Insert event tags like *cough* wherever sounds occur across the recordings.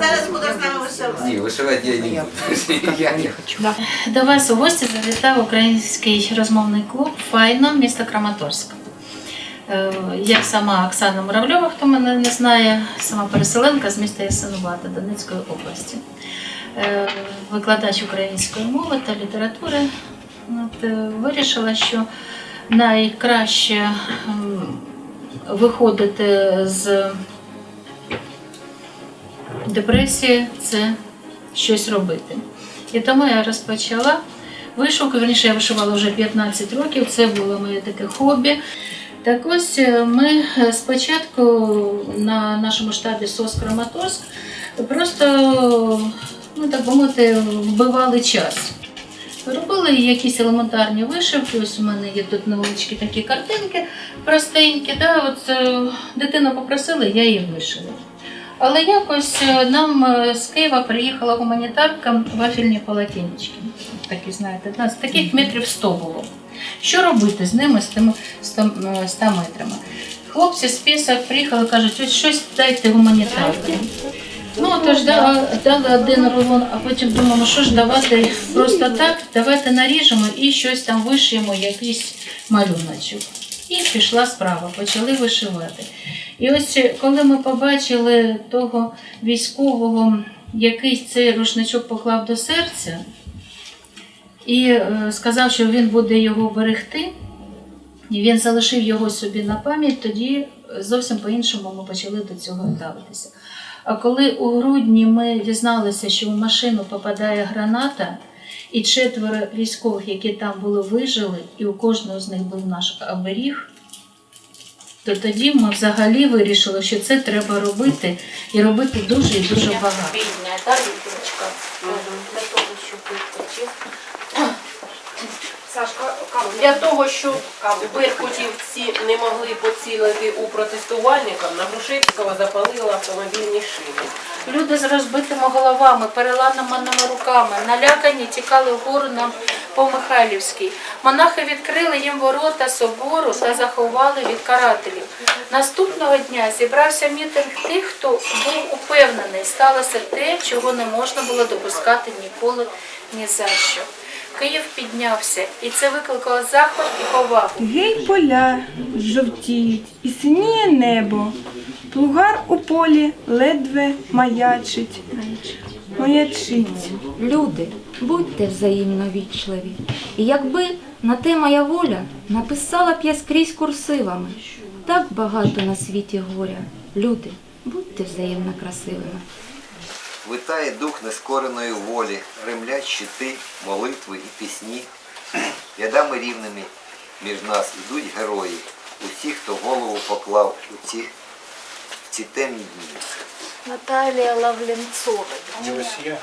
зараз буду з нами вишивати. Ні, вишивати я не буду. *laughs* Я не хочу. До вас у гості завітав український розмовний клуб Файно міста Краматорськ. Е, Я сама Оксана Муравльова, хто мене не знає, сама переселенка з міста Ясинувата Донецької області. Е, Викладач української мови та літератури. От, е, вирішила, що найкраще виходити з депресії це щось робити. І тому я розпочала вишивку. Верніше, я вишивала вже 15 років, це було моє таке хобі. Так ось е, ми е, спочатку на нашому штабі СОС Краматорськ просто, ну так би мовити, вбивали час. Робили якісь елементарні вишивки. Ось у мене є тут невеличкі такі картинки простенькі. Да? От, е, дитина попросила, я її вишила. Але якось е, нам е, з Києва приїхала гуманітарка вафельні полотенечки. Такі, знаєте, з таких метрів 100 було. Що робити з ними, з тими 100, е, 100 метрами? Хлопці з пісок приїхали, кажуть, ось щось дайте гуманітарки. Ну, тож дали, дали один рулон, а потім думаємо, що ж давати просто так, давайте наріжемо і щось там вишиємо, якийсь малюночок. І пішла справа, почали вишивати. І ось е, коли ми побачили того військового, який цей рушничок поклав до серця, і е, сказав, що він буде його берегти, і він залишив його собі на пам'ять, тоді зовсім по-іншому ми почали до цього ставитися. А коли у грудні ми дізналися, що в машину попадає граната, і четверо військових, які там були, вижили, і у кожного з них був наш оберіг, то тоді ми взагалі вирішили, що це треба робити і робити дуже і дуже багато. Бідня, та дитиночка. Для того, щоб виточив. Сашка, для того, щоб беркутівці не могли поцілити у протестувальників, на Грушевського запалили автомобільні шини. Люди з розбитими головами, переламаними руками, налякані, тікали вгору на по Михайлівській. Монахи відкрили їм ворота собору та заховали від карателів. Наступного дня зібрався мітинг тих, хто був упевнений, сталося те, чого не можна було допускати ніколи ні за що. Київ піднявся, і це викликало захват і повагу. Гей поля жовтіють, і синіє небо. Плугар у полі ледве маячить. Маячить. Люди, будьте взаємно вічливі. І якби на те моя воля написала б я скрізь курсивами. Так багато на світі горя. Люди, будьте взаємно красивими. Витає дух нескореної волі, ремлять щити, молитви і пісні. Рядами рівними між нас ідуть герої, усі, хто голову поклав у ці, в ці темні дні. Наталія Лавленцова. І усі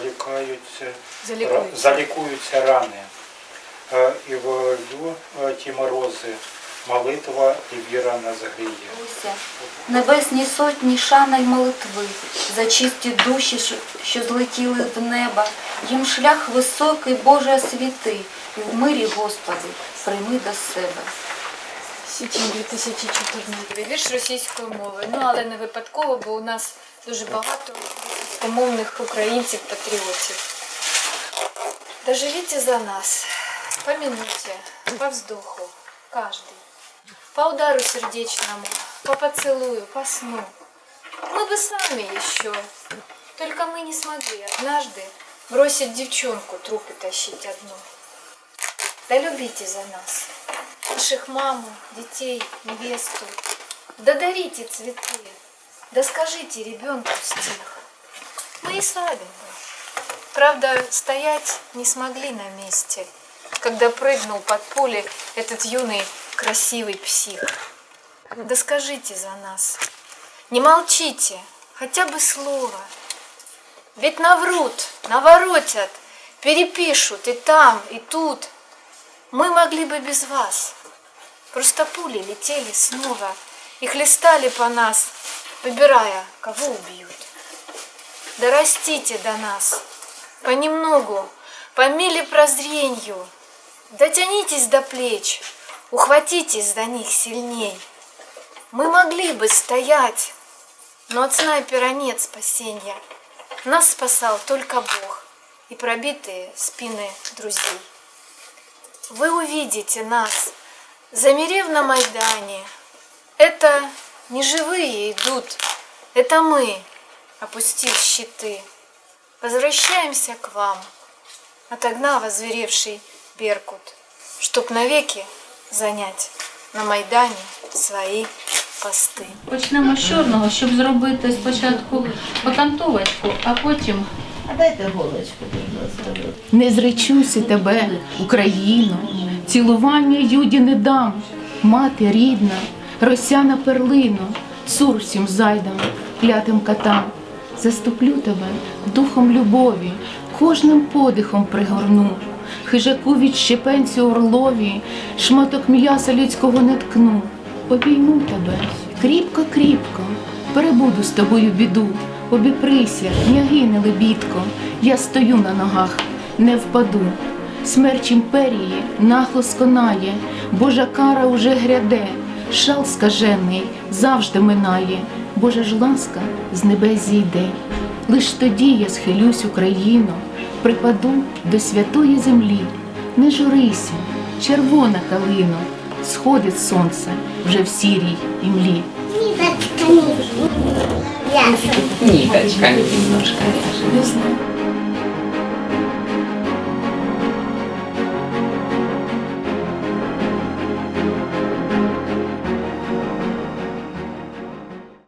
залікаються, Залікуються. залікуються рани. Е, І в е, ті морози молитва і віра не загріє. Небесні сотні шана й молитви, за чисті душі, що- що злетіли в неба, їм шлях високий, Боже, освіти, і в мирі, Господи, прийми до себе. Січень 2014. Вірш російської мови. Ну, але не випадково, бо у нас дуже багато російськомовних українців-патріотів. Доживите за нас, по минуте, по вздоху, каждый, по удару сердечному, по поцелую, по сну. Мы бы сами еще, только мы не смогли однажды бросить девчонку трупы тащить одну. Да любите за нас, наших маму, детей, невесту. Да дарите цветы, да скажите ребенку стих. Мы и бы. Правда, стоять не смогли на месте, когда прыгнул под пули этот юный красивый псих. Да скажите за нас, не молчите, хотя бы слово. Ведь наврут, наворотят, перепишут и там, и тут. Мы могли бы без вас. Просто пули летели снова и хлестали по нас, выбирая, кого убьют. Да растите до нас, понемногу, по миле прозренью. Дотянитесь до плеч, ухватитесь за них сильней. Мы могли бы стоять Но от снайпера нет спасения. Нас спасал только Бог и пробитые спины друзей. Вы увидите нас, замерев на Майдане. Это не живые идут, это мы, опустив щиты. Возвращаемся к вам, отогнав озверевший Беркут, чтоб навеки занять на Майдане свої пости. Почнемо з чорного, щоб зробити спочатку окантовочку, а потім Не зречуся тебе, Україно, Цілування юді не дам, мати рідна, росяна перлино, цур зайдам, клятим катам. Заступлю тебе духом любові, кожним подихом пригорну, хижаку від щепенцю орлові, шматок м'яса людського не ткну, обійму тебе кріпко-кріпко, перебуду з тобою біду, обіприся, княгине лебідко, я стою на ногах, не впаду. Смерч імперії нахло сконає, Божа кара уже гряде, шал скажений завжди минає, Божа ж ласка з небес зійде. Лиш тоді я схилюсь Україно, припаду до святої землі. Не журися, червона калино, сходить сонце вже в сірій імлі. Ниточками. Ясно. немножко.